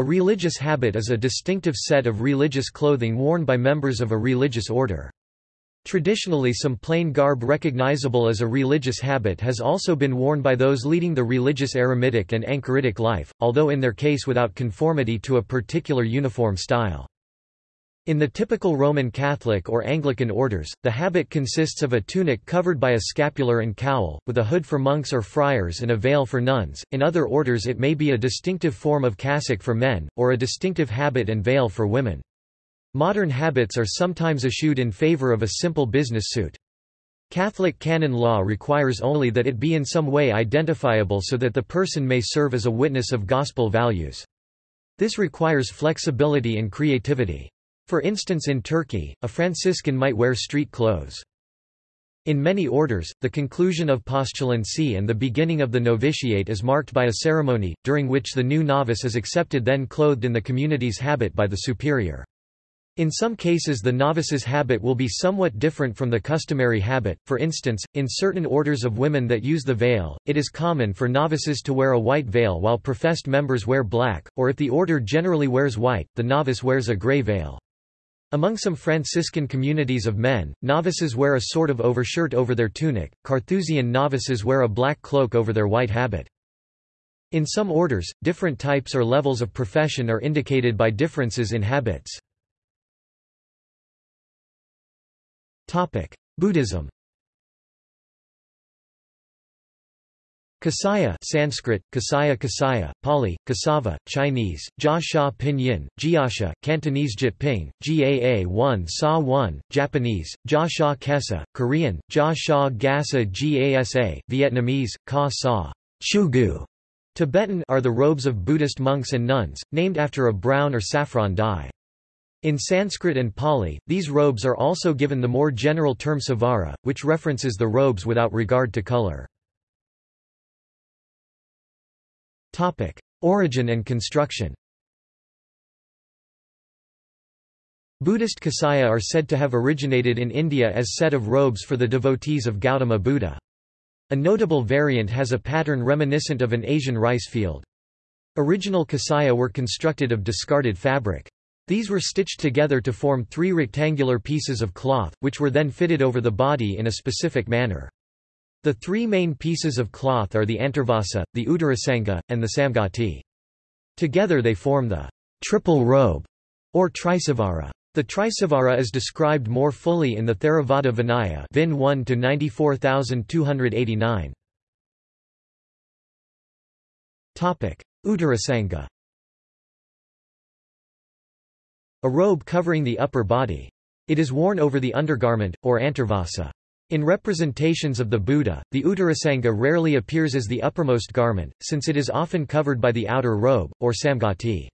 A religious habit is a distinctive set of religious clothing worn by members of a religious order. Traditionally some plain garb recognizable as a religious habit has also been worn by those leading the religious eremitic and anchoritic life, although in their case without conformity to a particular uniform style. In the typical Roman Catholic or Anglican orders, the habit consists of a tunic covered by a scapular and cowl, with a hood for monks or friars and a veil for nuns. In other orders, it may be a distinctive form of cassock for men, or a distinctive habit and veil for women. Modern habits are sometimes eschewed in favor of a simple business suit. Catholic canon law requires only that it be in some way identifiable so that the person may serve as a witness of gospel values. This requires flexibility and creativity. For instance in Turkey, a Franciscan might wear street clothes. In many orders, the conclusion of postulancy and the beginning of the novitiate is marked by a ceremony, during which the new novice is accepted then clothed in the community's habit by the superior. In some cases the novice's habit will be somewhat different from the customary habit, for instance, in certain orders of women that use the veil, it is common for novices to wear a white veil while professed members wear black, or if the order generally wears white, the novice wears a gray veil. Among some Franciscan communities of men, novices wear a sort of overshirt over their tunic, Carthusian novices wear a black cloak over their white habit. In some orders, different types or levels of profession are indicated by differences in habits. Buddhism Kasaya Sanskrit, Kasaya Kasaya, Pali, Kasava, Chinese, Jia Sha Pinyin, Jiasha, Cantonese Jyutping, Gaa 1 Sa 1, Japanese, Jia Sha Kesa, Korean, Jia Sha Gasa Gasa, Vietnamese, Ka Sa Chugu. Tibetan are the robes of Buddhist monks and nuns, named after a brown or saffron dye. In Sanskrit and Pali, these robes are also given the more general term savara, which references the robes without regard to color. Origin and construction. Buddhist kasaya are said to have originated in India as set of robes for the devotees of Gautama Buddha. A notable variant has a pattern reminiscent of an Asian rice field. Original kasaya were constructed of discarded fabric. These were stitched together to form three rectangular pieces of cloth, which were then fitted over the body in a specific manner. The three main pieces of cloth are the antarvasa, the uttarasanga, and the samgati. Together they form the triple robe, or trisavara. The trisavara is described more fully in the Theravada Vinaya Vin 1 to 94289. Topic: Uttarasanga. A robe covering the upper body. It is worn over the undergarment or antarvasa. In representations of the Buddha, the Uttarasanga rarely appears as the uppermost garment, since it is often covered by the outer robe, or samgati.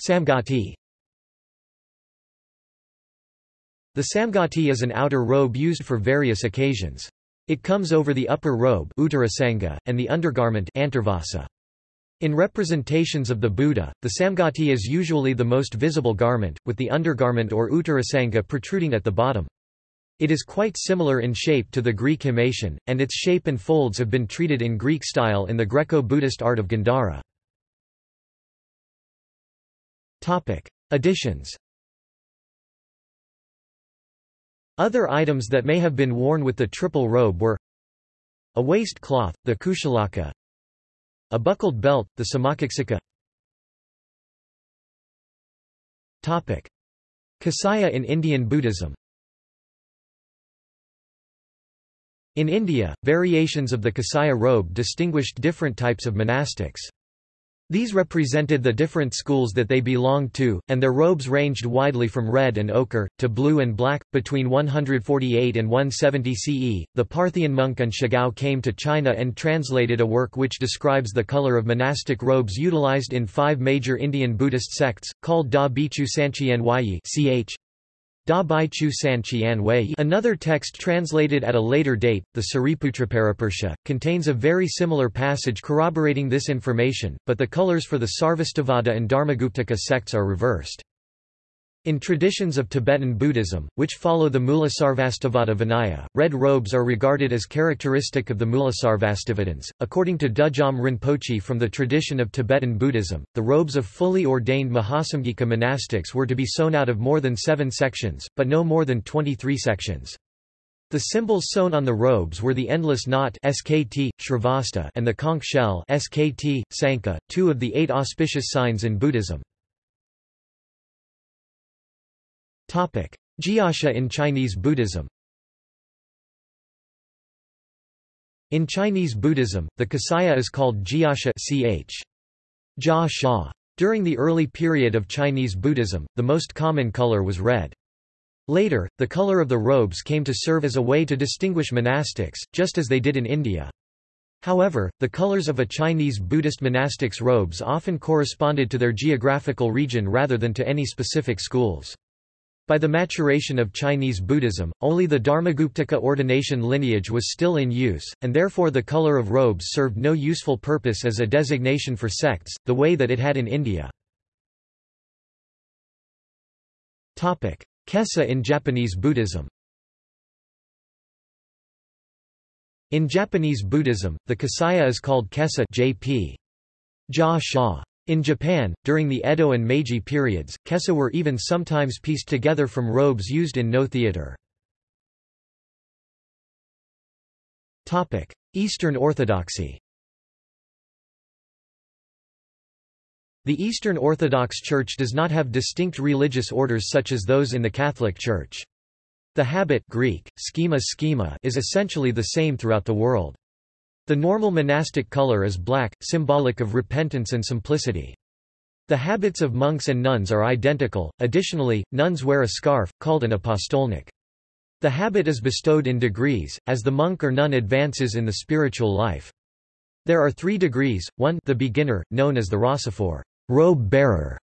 Samgati The samgati is an outer robe used for various occasions. It comes over the upper robe and the undergarment antarvasa. In representations of the Buddha, the samgati is usually the most visible garment, with the undergarment or uttarasanga protruding at the bottom. It is quite similar in shape to the Greek himation, and its shape and folds have been treated in Greek style in the Greco-Buddhist art of Gandhara. Additions Other items that may have been worn with the triple robe were a waist cloth, the kushalaka, a buckled belt, the samacaxika Kasaya in Indian Buddhism. In India, variations of the Kasaya robe distinguished different types of monastics. These represented the different schools that they belonged to, and their robes ranged widely from red and ochre, to blue and black. Between 148 and 170 CE, the Parthian monk An Shigao came to China and translated a work which describes the color of monastic robes utilized in five major Indian Buddhist sects, called Da Bichu Sanchian Huayi ch. Da Bai Chu San Qian Wei Another text translated at a later date, the Sariputraparapursha, contains a very similar passage corroborating this information, but the colors for the Sarvastivada and Dharmaguptaka sects are reversed. In traditions of Tibetan Buddhism, which follow the Mulasarvastivada Vinaya, red robes are regarded as characteristic of the Mulasarvastivadins. According to Dudjom Rinpoche from the tradition of Tibetan Buddhism, the robes of fully ordained Mahasamghika monastics were to be sewn out of more than seven sections, but no more than 23 sections. The symbols sewn on the robes were the endless knot SKT, Shrivatsa and the conch shell SKT, Sanka, two of the eight auspicious signs in Buddhism. Jiasha in Chinese Buddhism In Chinese Buddhism, the kasaya is called jiasha ch. Jia Sha. During the early period of Chinese Buddhism, the most common color was red. Later, the color of the robes came to serve as a way to distinguish monastics, just as they did in India. However, the colors of a Chinese Buddhist monastic's robes often corresponded to their geographical region rather than to any specific schools. By the maturation of Chinese Buddhism, only the Dharmaguptaka ordination lineage was still in use, and therefore the color of robes served no useful purpose as a designation for sects, the way that it had in India. Kesa in Japanese Buddhism In Japanese Buddhism, the kasaya is called kesa jp. Sha. In Japan, during the Edo and Meiji periods, kesa were even sometimes pieced together from robes used in Noh theatre. Eastern Orthodoxy The Eastern Orthodox Church does not have distinct religious orders such as those in the Catholic Church. The habit Greek, schema schema is essentially the same throughout the world. The normal monastic color is black, symbolic of repentance and simplicity. The habits of monks and nuns are identical, additionally, nuns wear a scarf, called an apostolnik. The habit is bestowed in degrees, as the monk or nun advances in the spiritual life. There are three degrees, 1 the beginner, known as the rassophore robe bearer,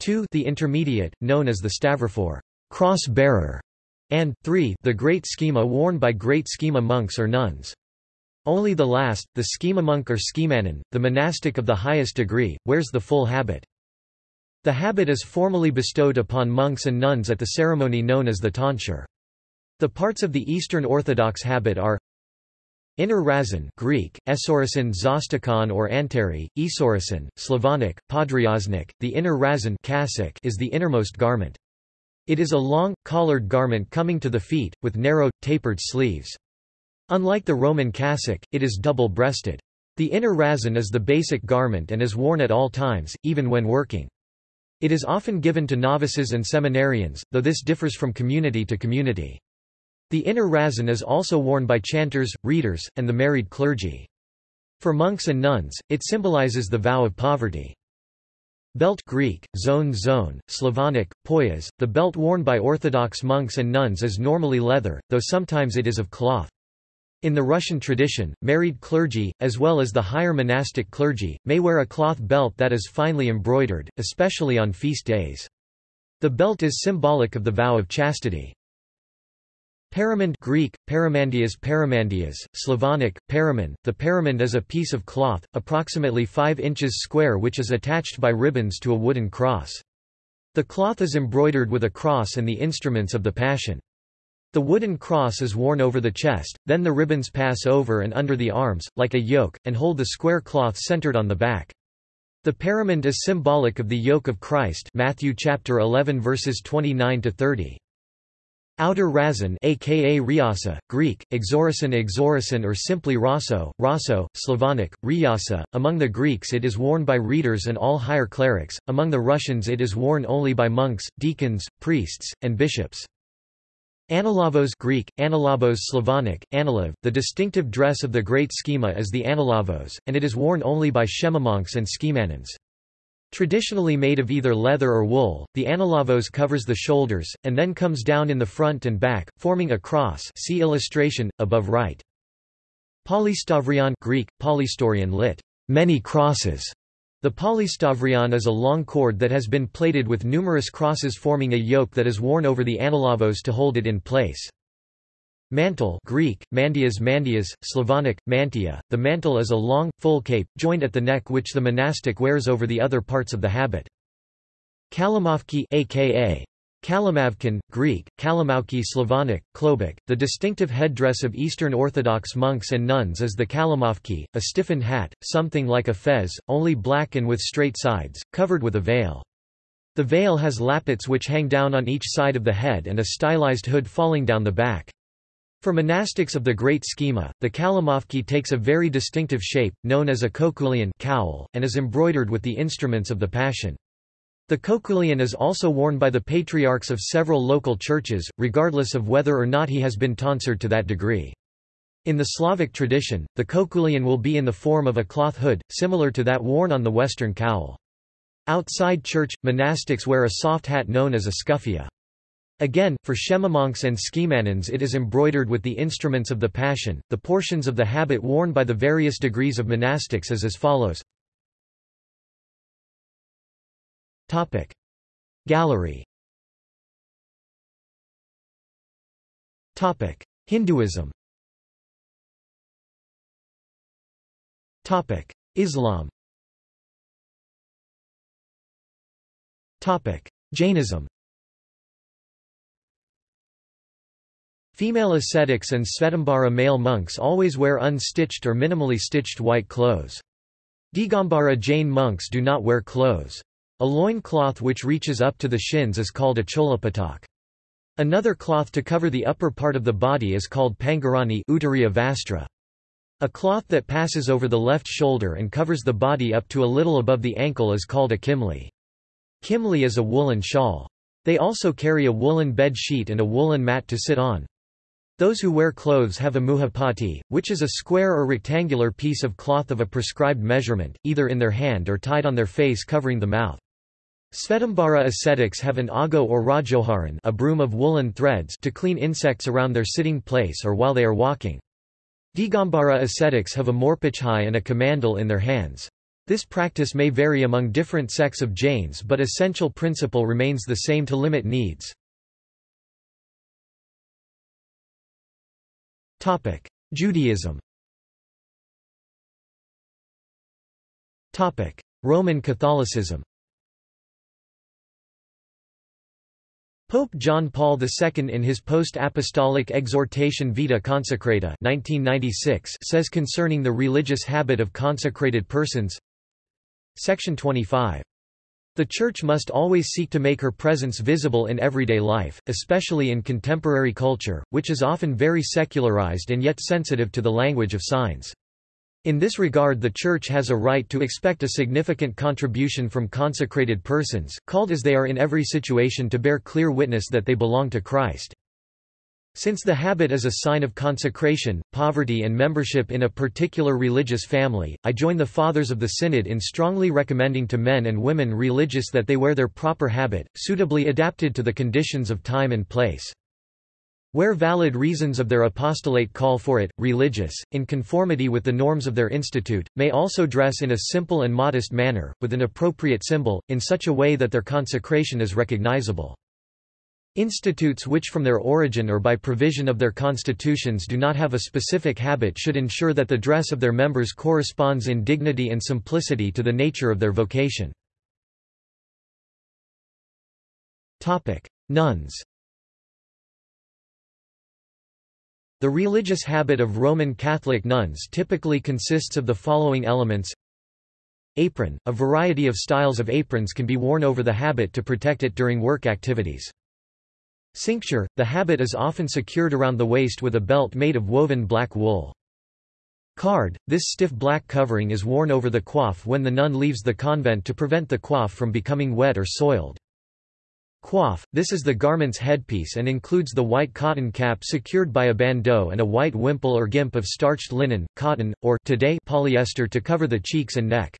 2 the intermediate, known as the stavrophore cross bearer, and 3 the great schema worn by great schema monks or nuns. Only the last, the schema monk or schemanon, the monastic of the highest degree, wears the full habit. The habit is formally bestowed upon monks and nuns at the ceremony known as the tonsure. The parts of the Eastern Orthodox habit are Inner razon Greek, esorisin zostikon or anteri, esorisin, Slavonic, podryaznik, the inner razon cassock is the innermost garment. It is a long, collared garment coming to the feet, with narrow, tapered sleeves. Unlike the Roman cassock, it is double-breasted. The inner razon is the basic garment and is worn at all times, even when working. It is often given to novices and seminarians, though this differs from community to community. The inner razon is also worn by chanters, readers, and the married clergy. For monks and nuns, it symbolizes the vow of poverty. Belt Greek, zone zone, Slavonic, poyas, the belt worn by Orthodox monks and nuns is normally leather, though sometimes it is of cloth. In the Russian tradition, married clergy, as well as the higher monastic clergy, may wear a cloth belt that is finely embroidered, especially on feast days. The belt is symbolic of the vow of chastity. Paramand Greek, paramandias paramandias, Slavonic, paramand. The paramand is a piece of cloth, approximately 5 inches square which is attached by ribbons to a wooden cross. The cloth is embroidered with a cross and the instruments of the Passion. The wooden cross is worn over the chest, then the ribbons pass over and under the arms, like a yoke, and hold the square cloth centered on the back. The paramand is symbolic of the yoke of Christ Matthew chapter 11 verses 29 to 30. Outer razon aka riasa, Greek, exorison exorison or simply raso, raso, Slavonic, riasa. Among the Greeks it is worn by readers and all higher clerics, among the Russians it is worn only by monks, deacons, priests, and bishops. Analavos Greek, analabos Slavonic, analav, the distinctive dress of the great schema is the analavos, and it is worn only by schemamonks and schemanons. Traditionally made of either leather or wool, the analavos covers the shoulders, and then comes down in the front and back, forming a cross see illustration, above right. Polystavrion Greek, polystorion lit. Many crosses the polystavrion is a long cord that has been plated with numerous crosses forming a yoke that is worn over the analavos to hold it in place. Mantle Greek, mandias mandias, Slavonic, mantia. The mantle is a long, full cape, joined at the neck which the monastic wears over the other parts of the habit. Kalamovki aka Kalimavkin, Greek, Kalimauki Slavonic, Klobuk. The distinctive headdress of Eastern Orthodox monks and nuns is the kalimovki, a stiffened hat, something like a fez, only black and with straight sides, covered with a veil. The veil has lappets which hang down on each side of the head and a stylized hood falling down the back. For monastics of the Great Schema, the kalimovki takes a very distinctive shape, known as a koukoulion cowl, and is embroidered with the instruments of the Passion. The koukoulion is also worn by the patriarchs of several local churches, regardless of whether or not he has been tonsured to that degree. In the Slavic tradition, the koukoulion will be in the form of a cloth hood, similar to that worn on the Western cowl. Outside church, monastics wear a soft hat known as a skufia. Again, for Schemamonks and Skimanins it is embroidered with the instruments of the Passion. The portions of the habit worn by the various degrees of monastics is as follows. Topic. Gallery Topic. Hinduism Topic. Islam Topic. Jainism Female ascetics and Svetambara male monks always wear unstitched or minimally stitched white clothes. Digambara Jain monks do not wear clothes. A loin cloth which reaches up to the shins is called a cholapatak. Another cloth to cover the upper part of the body is called pangarani Uttariya vastra. A cloth that passes over the left shoulder and covers the body up to a little above the ankle is called a kimli. Kimli is a woolen shawl. They also carry a woolen bed sheet and a woolen mat to sit on. Those who wear clothes have a muhapati, which is a square or rectangular piece of cloth of a prescribed measurement, either in their hand or tied on their face covering the mouth. Svetambara ascetics have an ago or rajoharan a broom of woolen threads to clean insects around their sitting place or while they are walking. Digambara ascetics have a morpachai and a kamandal in their hands. This practice may vary among different sects of Jains but essential principle remains the same to limit needs. Judaism Roman Catholicism Pope John Paul II in his post-apostolic exhortation Vita Consecrata 1996 says concerning the religious habit of consecrated persons Section 25 the Church must always seek to make her presence visible in everyday life, especially in contemporary culture, which is often very secularized and yet sensitive to the language of signs. In this regard the Church has a right to expect a significant contribution from consecrated persons, called as they are in every situation to bear clear witness that they belong to Christ. Since the habit is a sign of consecration, poverty and membership in a particular religious family, I join the Fathers of the Synod in strongly recommending to men and women religious that they wear their proper habit, suitably adapted to the conditions of time and place. Where valid reasons of their apostolate call for it, religious, in conformity with the norms of their institute, may also dress in a simple and modest manner, with an appropriate symbol, in such a way that their consecration is recognizable. Institutes which from their origin or by provision of their constitutions do not have a specific habit should ensure that the dress of their members corresponds in dignity and simplicity to the nature of their vocation. Nuns The religious habit of Roman Catholic nuns typically consists of the following elements Apron – A variety of styles of aprons can be worn over the habit to protect it during work activities. Cincture – The habit is often secured around the waist with a belt made of woven black wool. Card – This stiff black covering is worn over the coif when the nun leaves the convent to prevent the coif from becoming wet or soiled. Coif – This is the garment's headpiece and includes the white cotton cap secured by a bandeau and a white wimple or gimp of starched linen, cotton, or today polyester to cover the cheeks and neck.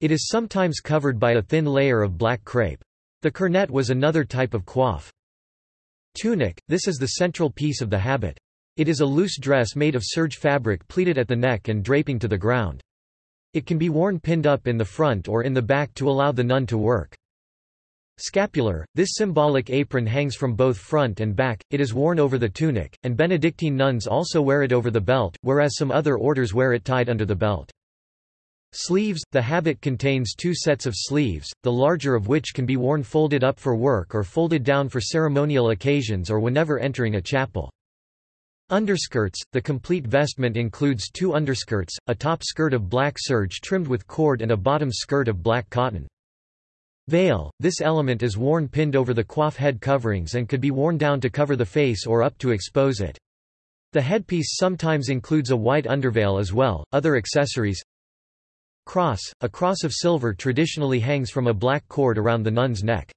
It is sometimes covered by a thin layer of black crepe. The cornet was another type of coif. Tunic, this is the central piece of the habit. It is a loose dress made of serge fabric pleated at the neck and draping to the ground. It can be worn pinned up in the front or in the back to allow the nun to work. Scapular, this symbolic apron hangs from both front and back, it is worn over the tunic, and Benedictine nuns also wear it over the belt, whereas some other orders wear it tied under the belt. Sleeves – The habit contains two sets of sleeves, the larger of which can be worn folded up for work or folded down for ceremonial occasions or whenever entering a chapel. Underskirts – The complete vestment includes two underskirts, a top skirt of black serge trimmed with cord and a bottom skirt of black cotton. Veil – This element is worn pinned over the coif head coverings and could be worn down to cover the face or up to expose it. The headpiece sometimes includes a white underveil as well. Other accessories Cross – A cross of silver traditionally hangs from a black cord around the nun's neck.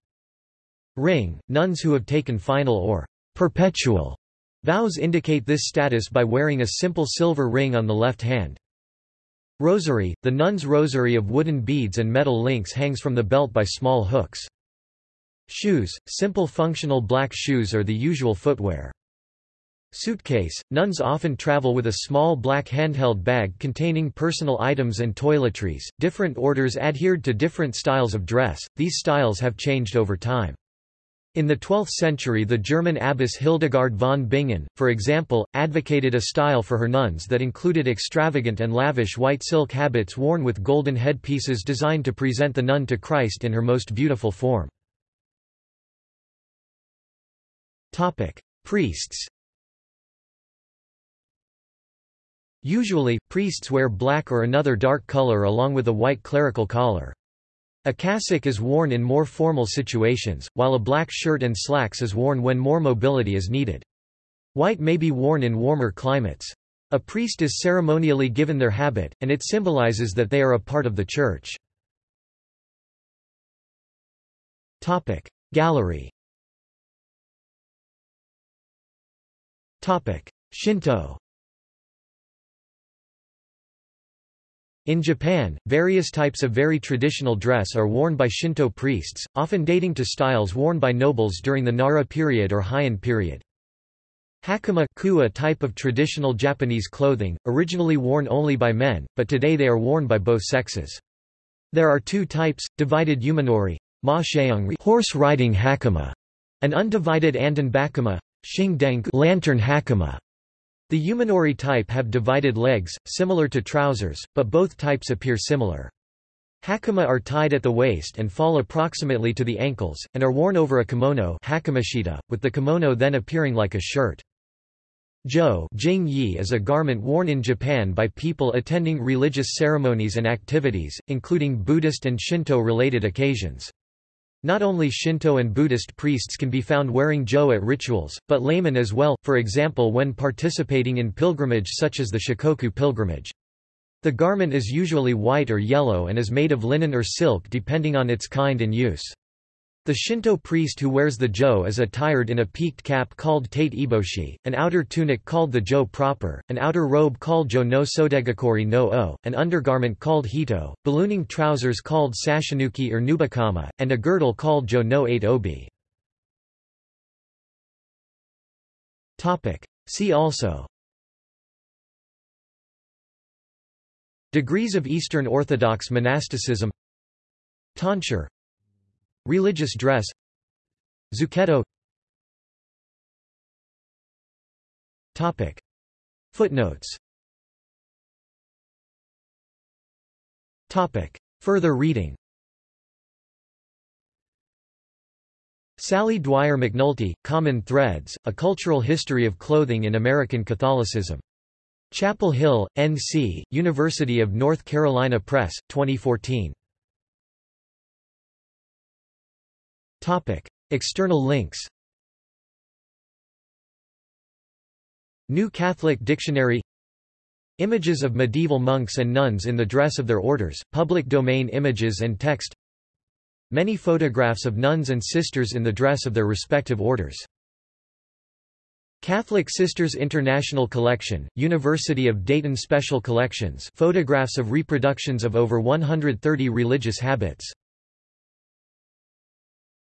Ring – Nuns who have taken final or perpetual vows indicate this status by wearing a simple silver ring on the left hand. Rosary – The nun's rosary of wooden beads and metal links hangs from the belt by small hooks. Shoes – Simple functional black shoes are the usual footwear. Suitcase – Nuns often travel with a small black handheld bag containing personal items and toiletries. Different orders adhered to different styles of dress, these styles have changed over time. In the 12th century the German abbess Hildegard von Bingen, for example, advocated a style for her nuns that included extravagant and lavish white silk habits worn with golden headpieces designed to present the nun to Christ in her most beautiful form. Priests Usually, priests wear black or another dark color along with a white clerical collar. A cassock is worn in more formal situations, while a black shirt and slacks is worn when more mobility is needed. White may be worn in warmer climates. A priest is ceremonially given their habit, and it symbolizes that they are a part of the church. Topic. Gallery Topic. Shinto In Japan, various types of very traditional dress are worn by Shinto priests, often dating to styles worn by nobles during the Nara period or Heian period. Hakama a type of traditional Japanese clothing, originally worn only by men, but today they are worn by both sexes. There are two types, divided umanori horse riding hakama, and undivided andon bakama lantern hakama. The Umanori type have divided legs, similar to trousers, but both types appear similar. Hakama are tied at the waist and fall approximately to the ankles, and are worn over a kimono with the kimono then appearing like a shirt. Jo is a garment worn in Japan by people attending religious ceremonies and activities, including Buddhist and Shinto-related occasions. Not only Shinto and Buddhist priests can be found wearing jo at rituals, but laymen as well, for example when participating in pilgrimage such as the Shikoku pilgrimage. The garment is usually white or yellow and is made of linen or silk depending on its kind and use. The Shinto priest who wears the jo is attired in a peaked cap called tate eboshi, an outer tunic called the jo proper, an outer robe called jo no sodegakori no o, an undergarment called hito, ballooning trousers called sashinuki or nubakama, and a girdle called jo no eight obi. See also. Degrees of Eastern Orthodox monasticism. Tonsure Religious dress Zucchetto Topic. Footnotes Topic. Further reading Sally Dwyer McNulty, Common Threads, A Cultural History of Clothing in American Catholicism. Chapel Hill, N.C., University of North Carolina Press, 2014. Topic. External links New Catholic Dictionary Images of medieval monks and nuns in the dress of their orders, public domain images and text Many photographs of nuns and sisters in the dress of their respective orders. Catholic Sisters International Collection, University of Dayton Special Collections photographs of reproductions of over 130 religious habits